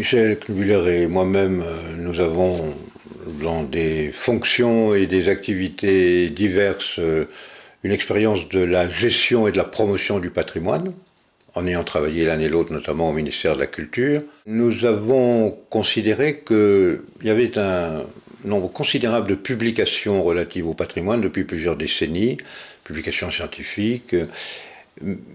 Michel Knuller et moi-même, euh, nous avons dans des fonctions et des activités diverses euh, une expérience de la gestion et de la promotion du patrimoine, en ayant travaillé l'un et l'autre notamment au ministère de la Culture. Nous avons considéré qu'il y avait un nombre considérable de publications relatives au patrimoine depuis plusieurs décennies, publications scientifiques,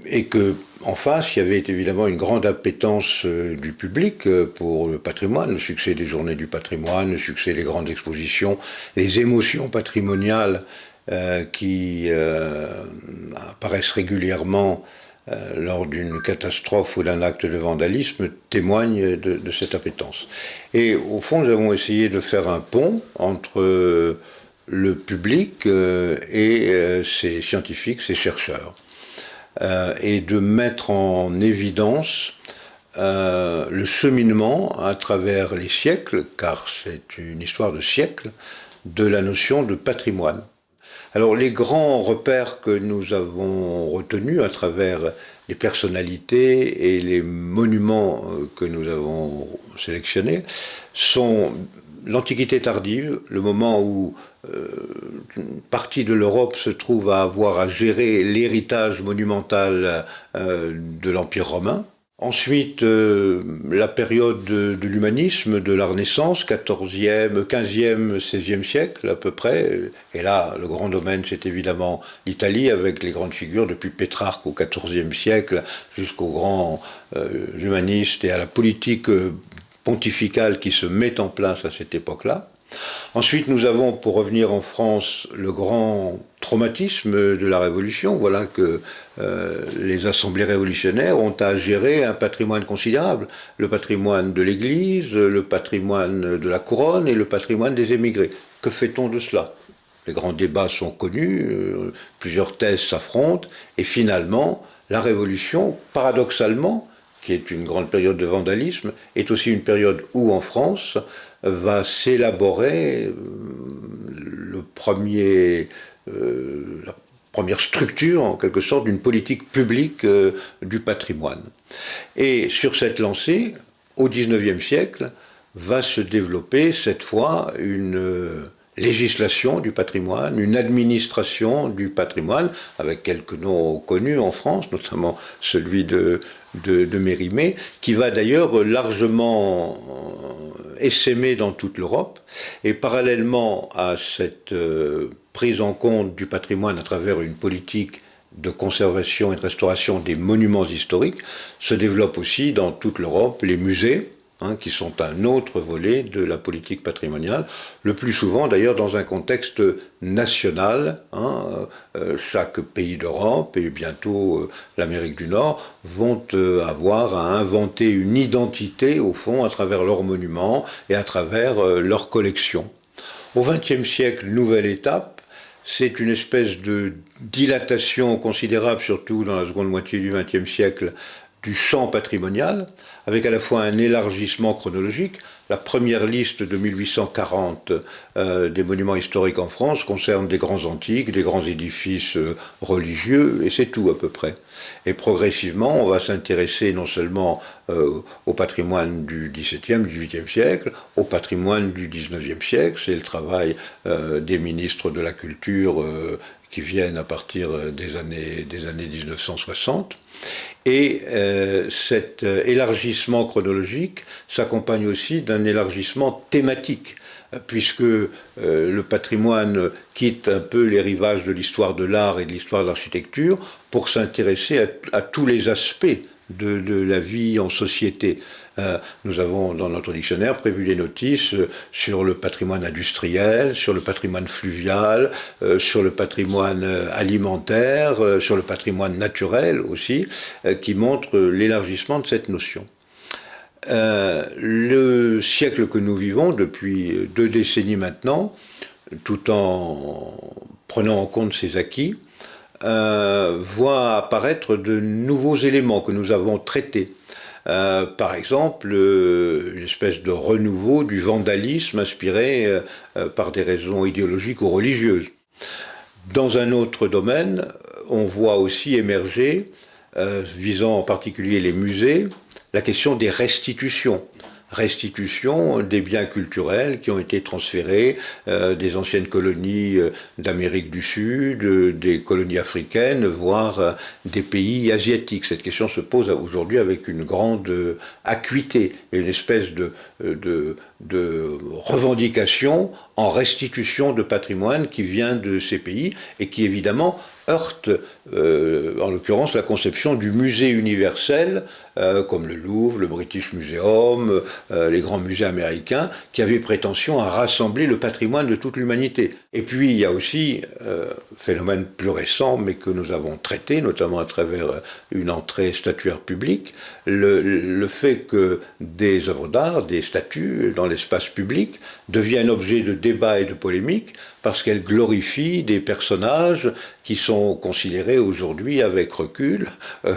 et que en face, il y avait évidemment une grande appétence euh, du public euh, pour le patrimoine, le succès des journées du patrimoine, le succès des grandes expositions, les émotions patrimoniales euh, qui apparaissent régulièrement lors d'une catastrophe ou d'un acte de vandalisme témoignent de, de, cette appétence. Et au fond, nous avons essayé de faire un pont entre le public et ces scientifiques, ces chercheurs. Euh, et de mettre en évidence euh, le cheminement à travers les siècles, car c'est une histoire de siècles, de la notion de patrimoine. Alors les grands repères que nous avons retenus à travers les personnalités et les monuments euh, que nous avons sélectionnés sont l'Antiquité tardive, le moment où euh, une partie de l'Europe se trouve à avoir à gérer l'héritage monumental euh, de l'Empire romain. Ensuite, euh, la période de, l'humanisme, de la Renaissance, 14e, 15e, 16e siècle à peu près. Et là, le grand domaine, c'est évidemment l'Italie, avec les grandes figures depuis Pétrarque au 14e siècle jusqu'aux grands humanistes et à la politique pontificale qui se met en place à cette époque-là. Ensuite, nous avons, pour revenir en France, le grand traumatisme de la Révolution. Voilà que euh, les assemblées révolutionnaires ont à gérer un patrimoine considérable. Le patrimoine de l'Église, le patrimoine de la couronne et le patrimoine des émigrés. Que fait-on de cela? Les grands débats sont connus, euh, plusieurs thèses s'affrontent, et finalement, la Révolution, paradoxalement, qui est une grande période de vandalisme, est aussi une période où, en France, va s'élaborer euh, le premier, euh, la première structure, en quelque sorte, d'une politique publique euh, du patrimoine. Et sur cette lancée, au XIXe siècle, va se développer cette fois une législation du patrimoine, une administration du patrimoine, avec quelques noms connus en France, notamment celui de, Mérimée, qui va d'ailleurs largement euh, essaimer dans toute l'Europe. Et parallèlement à cette euh, prise en compte du patrimoine à travers une politique de conservation et de restauration des monuments historiques, se développent aussi dans toute l'Europe les musées, Hein, qui sont un autre volet de la politique patrimoniale, le plus souvent d'ailleurs dans un contexte national. Hein, euh, chaque pays d'Europe et bientôt euh, l'Amérique du Nord vont euh, avoir à inventer une identité au fond à travers leurs monuments et à travers leurs collections. Au XXe siècle, nouvelle étape, c'est une espèce de dilatation considérable, surtout dans la seconde moitié du XXe siècle, du champ patrimonial, avec à la fois un élargissement chronologique. La première liste de 1840 euh, des monuments historiques en France concerne des grands antiques, des grands édifices euh, religieux, et c'est tout à peu près. Et progressivement, on va s'intéresser non seulement euh, au patrimoine du XVIIe, XVIIIe siècle, au patrimoine du XIXe siècle, c'est le travail des ministres de la Culture qui viennent à partir des années, des années 1960. Et euh, cet euh, élargissement chronologique s'accompagne aussi d'un élargissement thématique, puisque euh, le patrimoine quitte un peu les rivages de l'histoire de l'art et de l'histoire de l'architecture pour s'intéresser à, tous les aspects de, la vie en société. Euh, nous avons dans notre dictionnaire prévu des notices euh, sur le patrimoine industriel, sur le patrimoine fluvial, euh, sur le patrimoine alimentaire, sur le patrimoine naturel aussi, qui montrent l'élargissement de cette notion. le siècle que nous vivons depuis deux décennies maintenant, tout en prenant en compte ces acquis, euh, voit apparaître de nouveaux éléments que nous avons traités. Euh, par exemple, euh, une espèce de renouveau du vandalisme inspiré par des raisons idéologiques ou religieuses. Dans un autre domaine, on voit aussi émerger, visant en particulier les musées, la question des restitutions. Restitution des biens culturels qui ont été transférés euh, des anciennes colonies euh, d'Amérique du Sud, euh, des colonies africaines, voire des pays asiatiques. Cette question se pose aujourd'hui avec une grande acuité et une espèce de, revendication en restitution de patrimoine qui vient de ces pays et qui évidemment heurte, en l'occurrence, la conception du musée universel, euh, comme le Louvre, le British Museum, euh, les grands musées américains, qui avaient prétention à rassembler le patrimoine de toute l'humanité. Et puis, il y a aussi, phénomène plus récent, mais que nous avons traité, notamment à travers une entrée statuaire publique, le, le fait que des œuvres d'art, des statues dans l'espace public, deviennent objet de débats et de polémiques, parce qu'elles glorifient des personnages qui sont considérés aujourd'hui avec recul euh,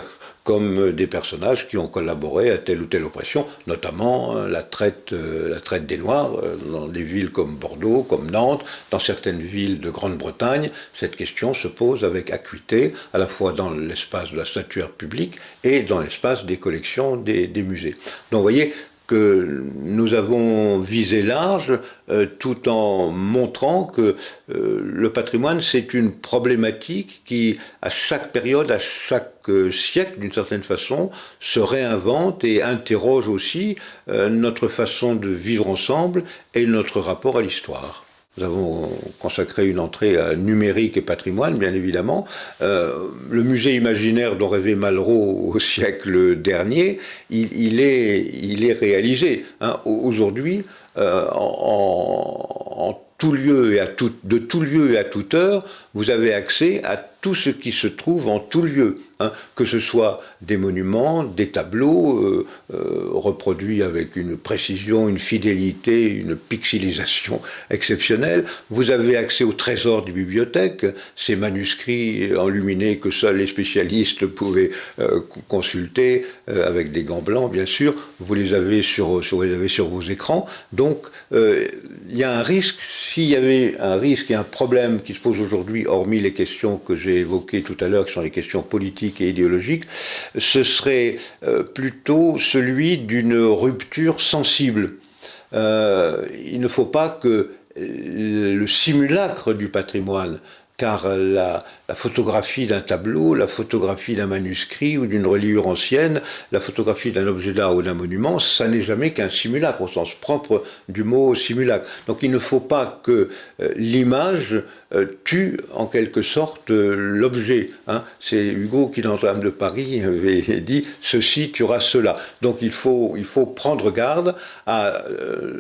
comme des personnages qui ont collaboré à telle ou telle oppression, notamment euh, la, traite, euh, la traite des Noirs dans des villes comme Bordeaux, comme Nantes, dans certaines villes de Grande-Bretagne. Cette question se pose avec acuité, à la fois dans l'espace de la statuaire publique et dans l'espace des collections des, des musées. Donc vous voyez, que nous avons visé large euh, tout en montrant que euh, le patrimoine c'est une problématique qui à chaque période, à chaque euh, siècle d'une certaine façon se réinvente et interroge aussi notre façon de vivre ensemble et notre rapport à l'histoire. Nous avons consacré une entrée numérique et patrimoine, bien évidemment. Euh, le musée imaginaire dont rêvait Malraux au siècle dernier, il, est, réalisé. Aujourd'hui, en, de tout lieu et à toute heure, vous avez accès à tout ce qui se trouve en tout lieu. Hein, que ce soit des monuments, des tableaux euh, euh, reproduits avec une précision, une fidélité, une pixelisation exceptionnelle. Vous avez accès au trésor des bibliothèques, ces manuscrits enluminés que seuls les spécialistes pouvaient euh, consulter, avec des gants blancs bien sûr, vous les avez sur, avez sur vos écrans. Donc il y a un risque, s'il y avait un risque et un problème qui se pose aujourd'hui, hormis les questions que j'ai évoquées tout à l'heure, qui sont les questions politiques, et idéologique, ce serait euh, plutôt celui d'une rupture sensible. Euh, il ne faut pas que le simulacre du patrimoine car la, photographie d'un tableau, la photographie d'un manuscrit ou d'une reliure ancienne, la photographie d'un objet d'art ou d'un monument, ça n'est jamais qu'un simulacre au sens propre du mot simulacre. Donc il ne faut pas que euh, l'image euh, tue en quelque sorte euh, l'objet. Hein. C'est Hugo qui dans l'âme de Paris avait dit « ceci tuera cela ». Donc il faut, il faut prendre garde à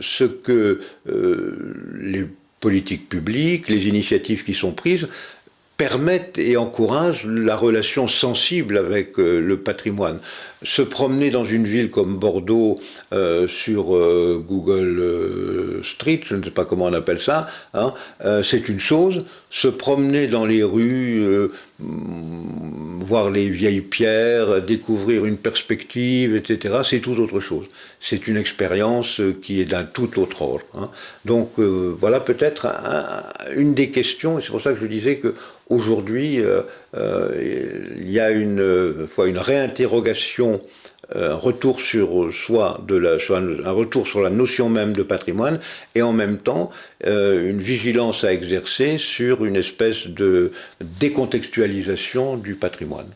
ce que les politiques publiques, les initiatives qui sont prises, permettent et encouragent la relation sensible avec euh, le patrimoine. Se promener dans une ville comme Bordeaux euh, sur euh, Google Street, je ne sais pas comment on appelle ça, hein, c'est une chose. Se promener dans les rues, voir les vieilles pierres, découvrir une perspective, etc., c'est tout autre chose. C'est une expérience qui est d'un tout autre ordre. Hein. Donc voilà peut-être une des questions, et c'est pour ça que je disais que Aujourd'hui, euh, euh, il y a une, euh, une réinterrogation, un retour sur soi, de la, un retour sur la notion même de patrimoine, et en même temps une vigilance à exercer sur une espèce de décontextualisation du patrimoine.